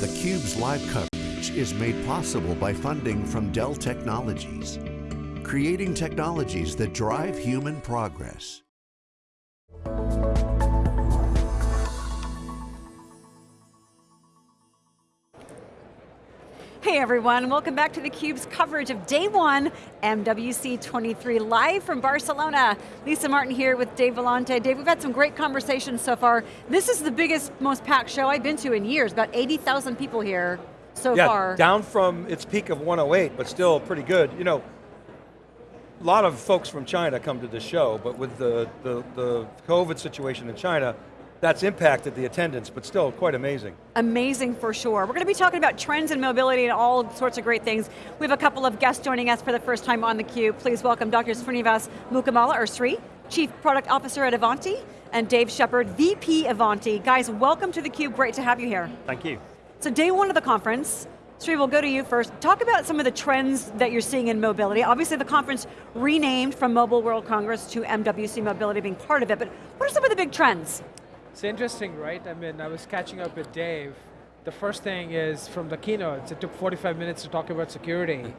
theCUBE's live coverage is made possible by funding from Dell Technologies, creating technologies that drive human progress. Hey everyone, welcome back to theCUBE's coverage of day one, MWC 23, live from Barcelona. Lisa Martin here with Dave Vellante. Dave, we've had some great conversations so far. This is the biggest, most packed show I've been to in years, about 80,000 people here so yeah, far. down from its peak of 108, but still pretty good. You know, a lot of folks from China come to the show, but with the, the, the COVID situation in China, that's impacted the attendance, but still quite amazing. Amazing for sure. We're going to be talking about trends in mobility and all sorts of great things. We have a couple of guests joining us for the first time on theCUBE. Please welcome Dr. Srinivas Mukkamala, or Sri, Chief Product Officer at Ivanti, and Dave Shepard, VP Ivanti. Guys, welcome to theCUBE, great to have you here. Thank you. So day one of the conference, Sri, we'll go to you first. Talk about some of the trends that you're seeing in mobility. Obviously the conference renamed from Mobile World Congress to MWC Mobility being part of it, but what are some of the big trends? It's interesting, right? I mean, I was catching up with Dave. The first thing is from the keynotes, it took 45 minutes to talk about security.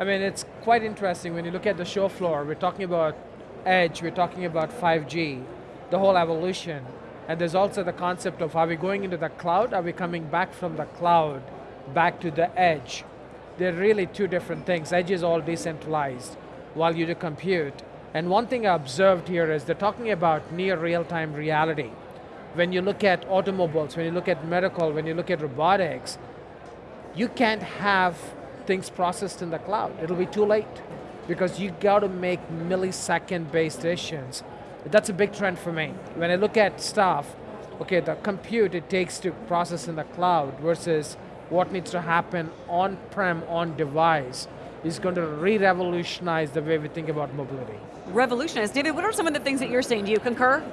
I mean, it's quite interesting when you look at the show floor, we're talking about edge, we're talking about 5G, the whole evolution. And there's also the concept of are we going into the cloud, are we coming back from the cloud, back to the edge? They're really two different things. Edge is all decentralized, while you do compute. And one thing I observed here is they're talking about near real-time reality when you look at automobiles, when you look at medical, when you look at robotics, you can't have things processed in the cloud. It'll be too late because you got to make millisecond based decisions. That's a big trend for me. When I look at stuff, okay, the compute it takes to process in the cloud versus what needs to happen on-prem, on device is going to re-revolutionize the way we think about mobility. Revolutionize. David, what are some of the things that you're seeing? Do you concur?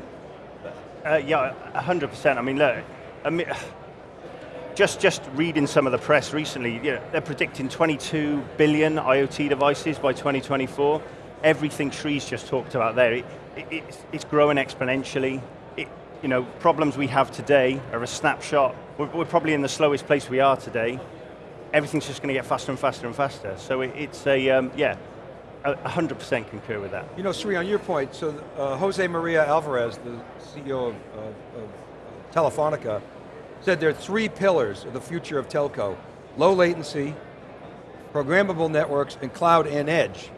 Uh, yeah, 100%. I mean, look, I mean, just, just reading some of the press recently, you know, they're predicting 22 billion IoT devices by 2024. Everything Sri's just talked about there, it, it, it's, it's, growing exponentially. It, you know, problems we have today are a snapshot. We're, we're, probably in the slowest place we are today. Everything's just going to get faster and faster and faster. So it's a, um, yeah, 100% concur with that. You know, Sri, on your point, so uh, Jose Maria Alvarez, the CEO of, of, of, Telefonica, said there are three pillars of the future of telco. Low latency, programmable networks, and cloud and edge.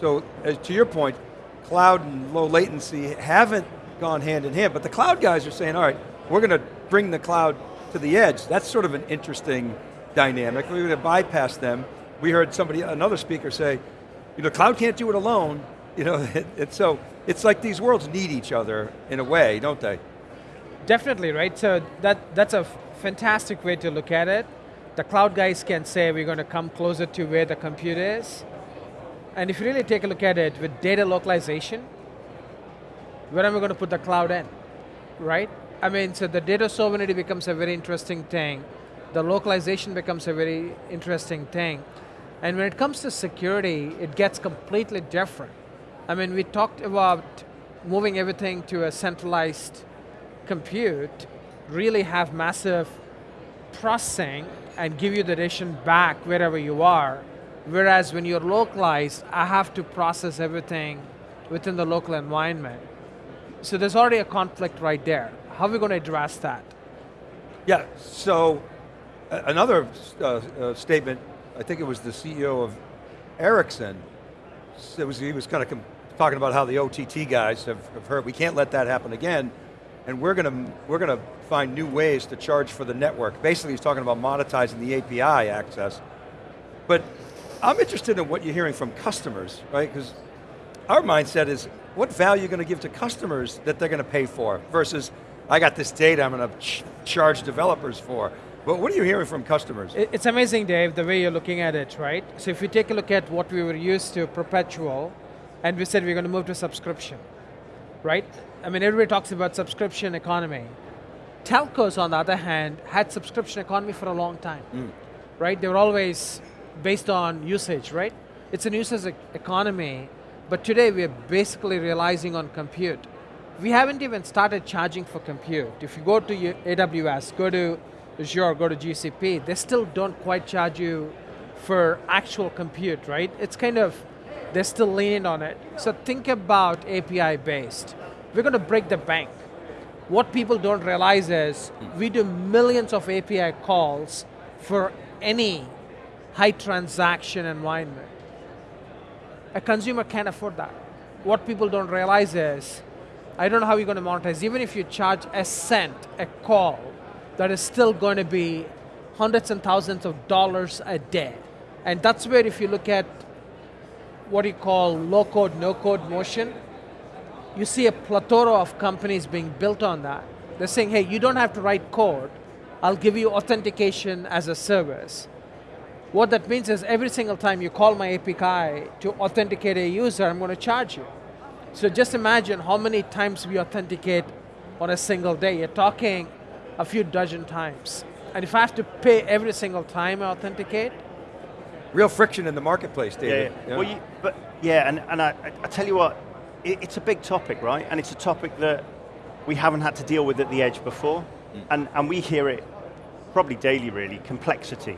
So, as to your point, cloud and low latency haven't gone hand in hand, but the cloud guys are saying, all right, we're going to bring the cloud to the edge. That's sort of an interesting dynamic. We're going to bypass them. We heard somebody, another speaker say, you know, cloud can't do it alone. You know, it, it, so it's like these worlds need each other in a way, don't they? Definitely, right? So that, that's a fantastic way to look at it. The cloud guys can say we're going to come closer to where the compute is. And if you really take a look at it with data localization, where am I going to put the cloud in, right? I mean, so the data sovereignty becomes a very interesting thing. The localization becomes a very interesting thing. And when it comes to security, it gets completely different. I mean, we talked about moving everything to a centralized compute, really have massive processing and give you the decision back wherever you are. Whereas when you're localized, I have to process everything within the local environment. So there's already a conflict right there. How are we going to address that? Yeah, so another uh, uh, statement I think it was the CEO of Ericsson, was, he was kind of talking about how the OTT guys have, have heard, we can't let that happen again, and we're going to we're going to find new ways to charge for the network. Basically, he's talking about monetizing the API access. But I'm interested in what you're hearing from customers, right? Because our mindset is, what value are you going to give to customers that they're going to pay for versus, I got this data I'm going to ch charge developers for. But what are you hearing from customers? It's amazing, Dave, the way you're looking at it, right? So if you take a look at what we were used to, perpetual, and we said we're going to move to subscription, right? I mean, everybody talks about subscription economy. Telcos, on the other hand, had subscription economy for a long time, mm. right? They were always based on usage, right? It's an usage economy, but today we're basically realizing on compute. We haven't even started charging for compute. If you go to AWS, go to Azure, go to GCP, they still don't quite charge you for actual compute, right? It's kind of, they're still leaning on it. So think about API based. We're going to break the bank. What people don't realize is we do millions of API calls for any high transaction environment. A consumer can't afford that. What people don't realize is, I don't know how you're going to monetize, even if you charge a cent a call, that is still going to be hundreds and thousands of dollars a day. And that's where if you look at what you call low code, no code motion, you see a plethora of companies being built on that. They're saying, hey, you don't have to write code. I'll give you authentication as a service. What that means is every single time you call my API to authenticate a user, I'm going to charge you. So just imagine how many times we authenticate on a single day. You're talking a few dozen times. And if I have to pay every single time I authenticate, Real friction in the marketplace, David. Yeah, yeah. Well, you, but yeah, and, and I, I tell you what, it, it's a big topic, right? And it's a topic that we haven't had to deal with at the edge before, mm. and, and we hear it probably daily, really, complexity.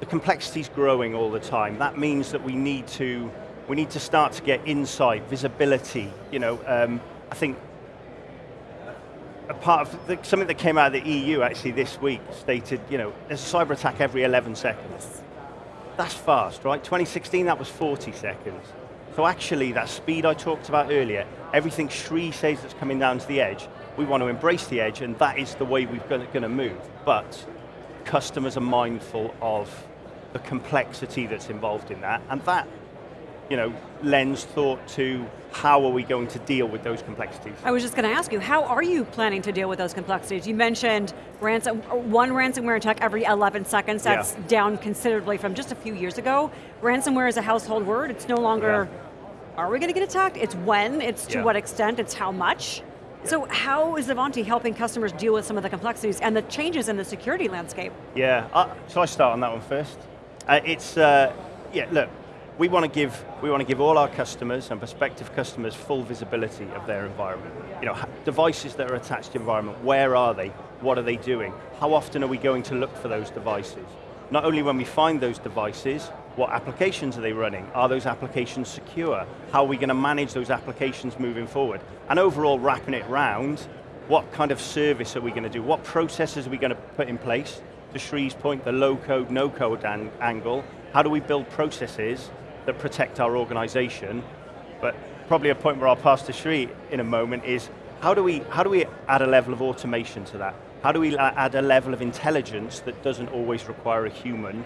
The complexity is growing all the time. That means that we need to we need to start to get insight, visibility. You know, um, I think a part of the, something that came out of the EU actually this week stated, you know, there's a cyber attack every 11 seconds. That's fast, right? 2016, that was 40 seconds. So actually, that speed I talked about earlier, everything Sri says that's coming down to the edge, we want to embrace the edge, and that is the way we're going to move. But customers are mindful of the complexity that's involved in that, and that you know, lens thought to how are we going to deal with those complexities? I was just going to ask you, how are you planning to deal with those complexities? You mentioned ransom, one ransomware attack every 11 seconds, that's yeah. down considerably from just a few years ago. Ransomware is a household word, it's no longer, yeah. are we going to get attacked? It's when, it's to yeah. what extent, it's how much. So how is Ivanti helping customers deal with some of the complexities and the changes in the security landscape? Yeah, uh, shall I start on that one first? Uh, it's, uh, yeah, look, we want to give we want to give all our customers and prospective customers full visibility of their environment. You know, devices that are attached to environment, where are they? What are they doing? How often are we going to look for those devices? Not only when we find those devices, what applications are they running? Are those applications secure? How are we going to manage those applications moving forward? And overall, wrapping it round, what kind of service are we going to do? What processes are we going to put in place? To Sri's point, the low code, no code angle, how do we build processes that protect our organization. But probably a point where I'll pass to Sri in a moment is, how do we, how do we add a level of automation to that? How do we add a level of intelligence that doesn't always require a human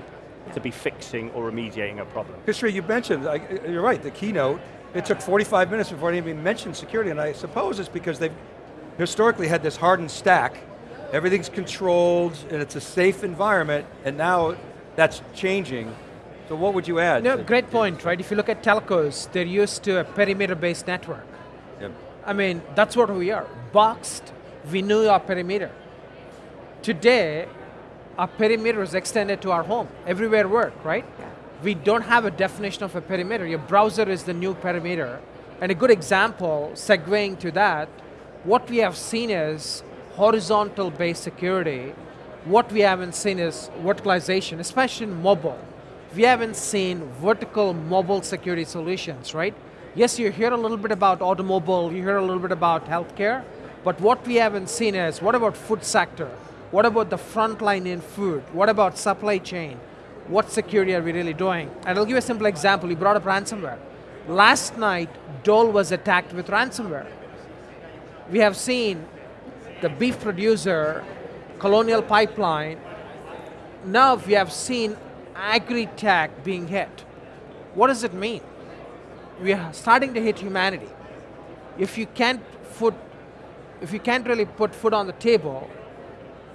to be fixing or remediating a problem? Sri, you mentioned, you're right, the keynote, it took 45 minutes before even mentioned security, and I suppose it's because they've historically had this hardened stack, everything's controlled, and it's a safe environment, and now that's changing. So what would you add? No, great point, right? If you look at telcos, they're used to a perimeter-based network. Yep. I mean, that's what we are. Boxed, we knew our perimeter. Today, our perimeter is extended to our home. Everywhere work, right? Yeah. We don't have a definition of a perimeter. Your browser is the new perimeter. And a good example, segueing to that, what we have seen is horizontal-based security. What we haven't seen is verticalization, especially in mobile we haven't seen vertical mobile security solutions, right? Yes, you hear a little bit about automobile, you hear a little bit about healthcare, but what we haven't seen is, what about food sector? What about the front line in food? What about supply chain? What security are we really doing? And I'll give you a simple example, you brought up ransomware. Last night, Dole was attacked with ransomware. We have seen the beef producer, Colonial Pipeline, now we have seen agri-tech being hit. What does it mean? We are starting to hit humanity. If you can't food, if you can't really put food on the table,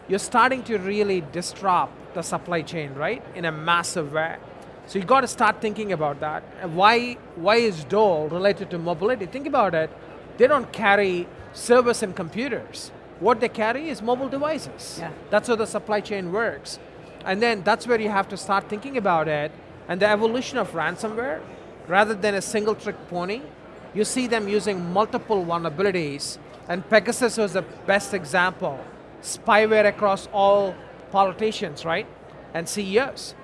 you're starting to really disrupt the supply chain, right? In a massive way. So you've got to start thinking about that. And why, why is Dole related to mobility? Think about it. They don't carry servers and computers. What they carry is mobile devices. Yeah. That's how the supply chain works. And then that's where you have to start thinking about it. And the evolution of ransomware, rather than a single trick pony, you see them using multiple vulnerabilities. And Pegasus was the best example. Spyware across all politicians, right? And CEOs.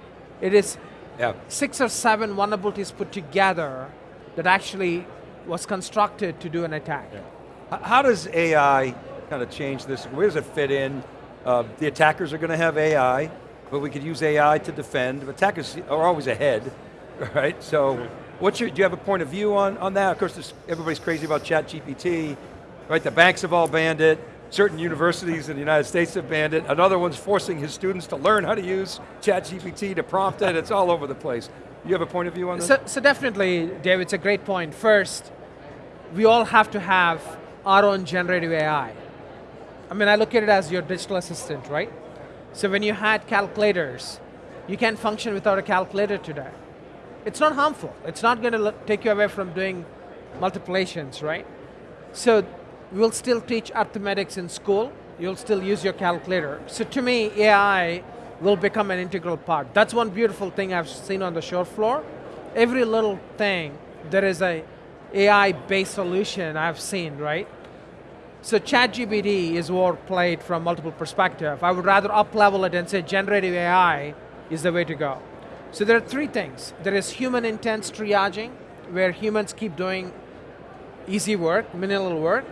It is Yeah. six or seven vulnerabilities put together that actually was constructed to do an attack. H- How does AI kind of change this? Where does it fit in? Uh, the attackers are going to have AI, but we could use AI to defend. Attackers are always ahead, right? So, what's your, do you have a point of view on, on that? Of course, everybody's crazy about ChatGPT, right? The banks have all banned it. Certain universities in the United States have banned it. Another one's forcing his students to learn how to use ChatGPT to prompt it. It's all over the place. You have a point of view on this? So, so definitely, Dave, it's a great point. First, we all have to have our own generative AI. I mean, I look at it as your digital assistant, right? So when you had calculators, you can't function without a calculator today. It's not harmful. It's not going to take you away from doing multiplications, right? So we'll still teach arithmetics in school. You'll still use your calculator. So to me, AI will become an integral part. That's one beautiful thing I've seen on the shore floor. Every little thing, there is a AI-based solution I've seen, right? So ChatGPT is overplayed from multiple perspectives. I would rather up-level it and say generative AI is the way to go. So there are three things. There is human intense triaging, where humans keep doing easy work, minimal work.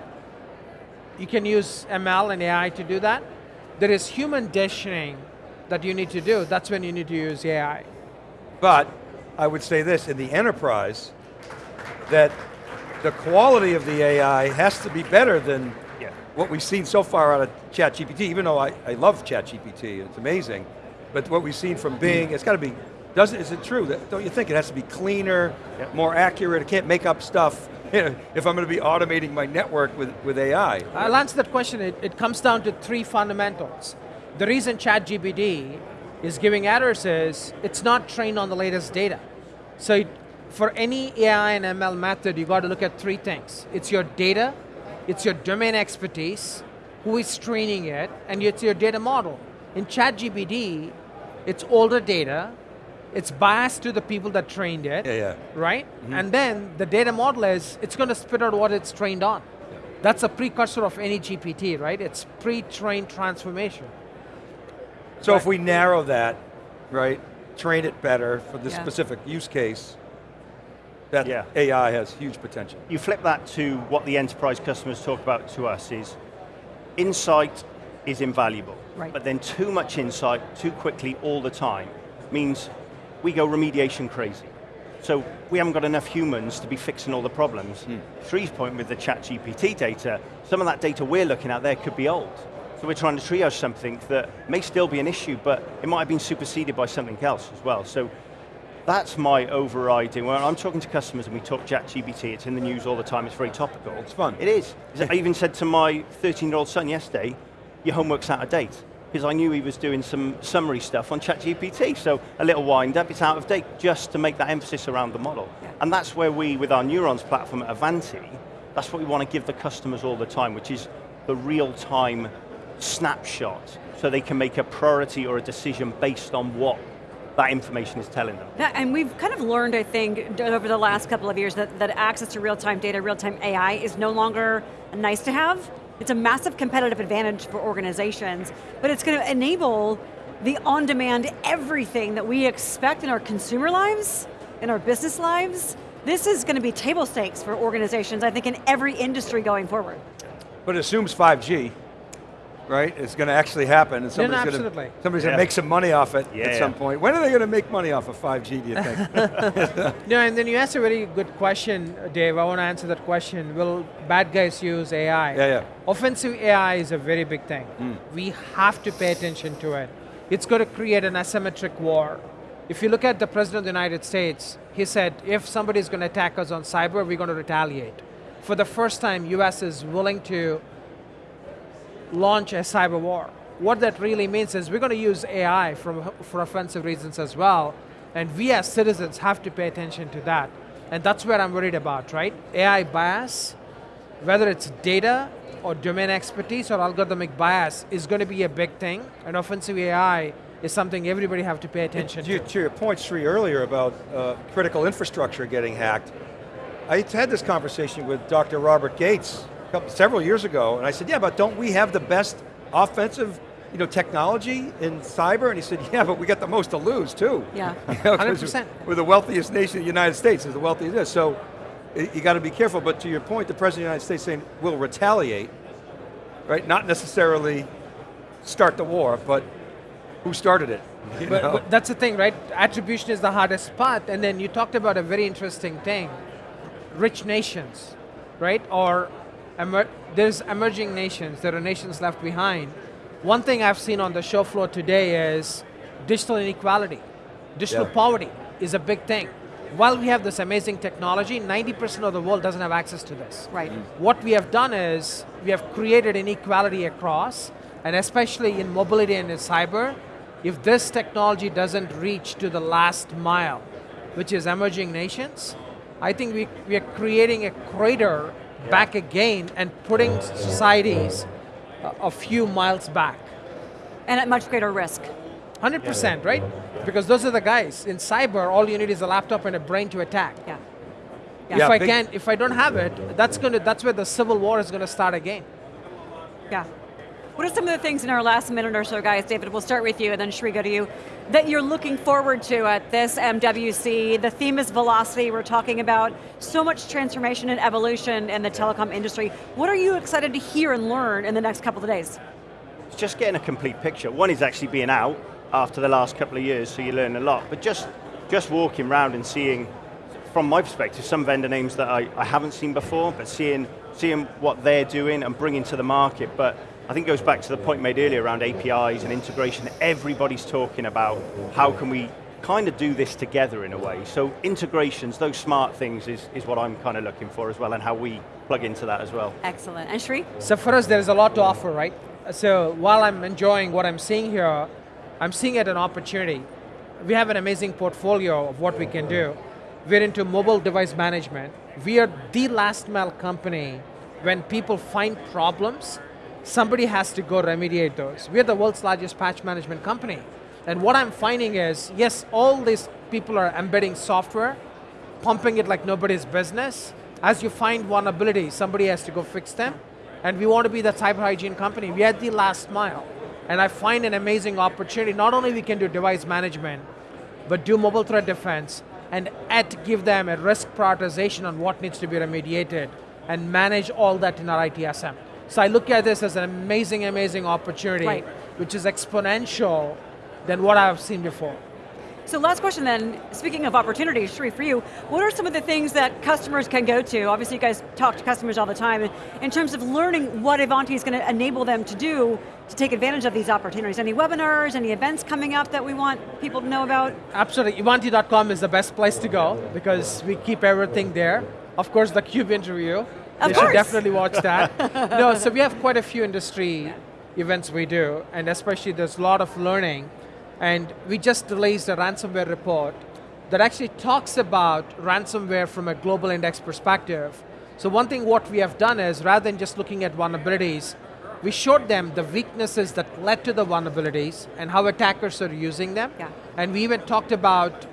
You can use ML and AI to do that. There is human decisioning that you need to do. That's when you need to use AI. But I would say this, in the enterprise, that the quality of the AI has to be better than Yeah. what we've seen so far out of ChatGPT, even though I, I love ChatGPT, it's amazing. But what we've seen from Bing, it's got to be, doesn't, is it true? That, don't you think it has to be cleaner, Yeah. more accurate, it can't make up stuff if I'm going to be automating my network with, with AI? I'll answer that question. It, it comes down to three fundamentals. The reason ChatGPT is giving errors is it's not trained on the latest data. So it, for any AI and ML method, you got to look at three things. It's your data, it's your domain expertise, who is training it, and it's your data model. In ChatGPT, it's older data, it's biased to the people that trained it, Yeah, yeah. right? Mm-hmm. And then the data model is, it's going to spit out what it's trained on. That's a precursor of any GPT, right? It's pre-trained transformation. So if we narrow that, right, train it better for the Yeah. specific use case, that Yeah. AI has huge potential. You flip that to what the enterprise customers talk about to us is, insight is invaluable. Right. But then too much insight, too quickly, all the time, means we go remediation crazy. So we haven't got enough humans to be fixing all the problems. Hmm. Sri's point with the ChatGPT data, some of that data we're looking at there could be old. So we're trying to triage something that may still be an issue, but it might have been superseded by something else as well. So that's my overriding. When I'm talking to customers and we talk ChatGPT, it's in the news all the time, it's very topical. It's fun. It is. I even said to my 13-year-old son yesterday, your homework's out of date. Because I knew he was doing some summary stuff on ChatGPT, so a little wind up, it's out of date, just to make that emphasis around the model. Yeah. And that's where we, with our Neurons platform at Ivanti, that's what we want to give the customers all the time, which is the real-time snapshot, so they can make a priority or a decision based on what that information is telling them. That- and we've kind of learned, I think, over the last couple of years that, that access to real-time data, real-time AI is no longer nice to have. It's a massive competitive advantage for organizations, but it's going to enable the on-demand everything that we expect in our consumer lives, in our business lives. This is going to be table stakes for organizations, I think, in every industry going forward. But it assumes 5G, right? It's going to actually happen, and somebody's going to absolutely. somebody's going to make some money off it Yeah, at some yeah. point. When are they going to make money off of 5G? Do you think? No, and then you asked a very good question, Dave. I want to answer that question. Will bad guys use AI? Yeah, yeah. Offensive AI is a very big thing. Hmm. We have to pay attention to it. It's going to create an asymmetric war. If you look at the President of the United States, he said, if somebody is going to attack us on cyber, we're going to retaliate. For the first time, US is willing to launch a cyber war. What that really means is we're going to use AI from, for offensive reasons as well, and we as citizens have to pay attention to that. And that's where I'm worried about, right? AI bias, whether it's data or domain expertise or algorithmic bias is going to be a big thing, and offensive AI is something everybody have to pay attention to, to. your point, Sri, earlier about uh, critical infrastructure getting hacked, I had this conversation with Dr. Robert Gates couple, several years ago, and I said, yeah, but don't we have the best offensive you know, technology in cyber? And he said, yeah, but we got the most to lose too. Yeah. You know, 'cause 100%. We're the wealthiest nation in the United States, is the wealthiest. So you got to be careful, but to your point, the President of the United States saying we'll retaliate, right? Not necessarily start the war, but who started it? But, but that's the thing, right? Attribution is the hardest part, and then you talked about a very interesting thing: rich nations, right? Or emer- there's emerging nations. There are nations left behind. One thing I've seen on the show floor today is digital inequality, digital Yeah. poverty is a big thing. While we have this amazing technology, 90% of the world doesn't have access to this. Right. Mm. What we have done is we have created inequality across, and especially in mobility and in cyber, if this technology doesn't reach to the last mile, which is emerging nations, I think we, we are creating a crater back again and putting societies a, a few miles back. And at much greater risk. 100%, right? Because those are the guys. In cyber, all you need is a laptop and a brain to attack. Yeah. If Yeah, I can't, if I don't have it, that's going to, that's where the civil war is going to start again. Yeah. What are some of the things in our last minute or so, guys? David, we'll start with you and then Shri go to you, that you're looking forward to at this MWC. The theme is velocity. We're talking about so much transformation and evolution in the telecom industry. What are you excited to hear and learn in the next couple of days? It's just getting a complete picture. One is actually being out after the last couple of years, so you learn a lot. But just, just walking around and seeing, from my perspective, some vendor names that I, I haven't seen before, but seeing, seeing what they're doing and bringing to the market. But I think it goes back to the point made earlier around APIs and integration. Everybody's talking about how can we kind of do this together in a way. So integrations, those smart things is, is what I'm kind of looking for as well and how we plug into that as well. Excellent. And Shri? So for us, there is a lot to offer, right? So while I'm enjoying what I'm seeing here, I'm seeing it an opportunity. We have an amazing portfolio of what we can do. We're into mobile device management. We are the last mile company when people find problems, somebody has to go remediate those. We're the world's largest patch management company. And what I'm finding is, yes, all these people are embedding software, pumping it like nobody's business. As you find vulnerability, somebody has to go fix them. And we want to be the cyber hygiene company. We are the last mile. And I find an amazing opportunity. Not only we can do device management, but do mobile threat defense, and at give them a risk prioritization on what needs to be remediated, and manage all that in our ITSM. So I look at this as an amazing, amazing opportunity, Right. which is exponential than what I've seen before. So last question then, speaking of opportunities, Shri, for you, what are some of the things that customers can go to? Obviously you guys talk to customers all the time, in terms of learning what Ivanti is going to enable them to do to take advantage of these opportunities. Any webinars, any events coming up that we want people to know about? Absolutely, Ivanti.com is the best place to go because we keep everything there. Of course, the Cube interview, Of you course. should definitely watch that. no, so we have quite a few industry events we do, and especially there's a lot of learning. And we just released a ransomware report that actually talks about ransomware from a global index perspective. So one thing what we have done is, rather than just looking at vulnerabilities, we showed them the weaknesses that led to the vulnerabilities and how attackers are using them. Yeah. And we even talked about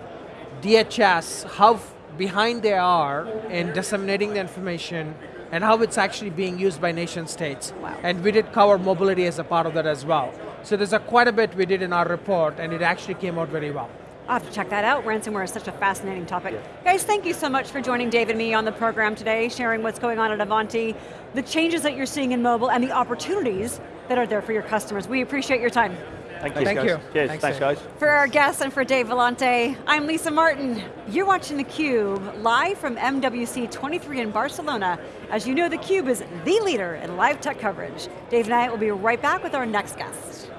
DHS, how behind they are in disseminating the information and how it's actually being used by nation states. Wow. And we did cover mobility as a part of that as well. So there's a quite a bit we did in our report and it actually came out very well. I'll have to check that out. Ransomware is such a fascinating topic. Guys, thank you so much for joining Dave and me on the program today, sharing what's going on at Ivanti, the changes that you're seeing in mobile, and the opportunities that are there for your customers. We appreciate your time. Thank you. Thank guys. you. Cheers, Thanks, thanks, guys. For our guests and for Dave Vellante, I'm Lisa Martin. You're watching theCUBE, live from MWC 23 in Barcelona. As you know, theCUBE is the leader in live tech coverage. Dave and I will be right back with our next guest.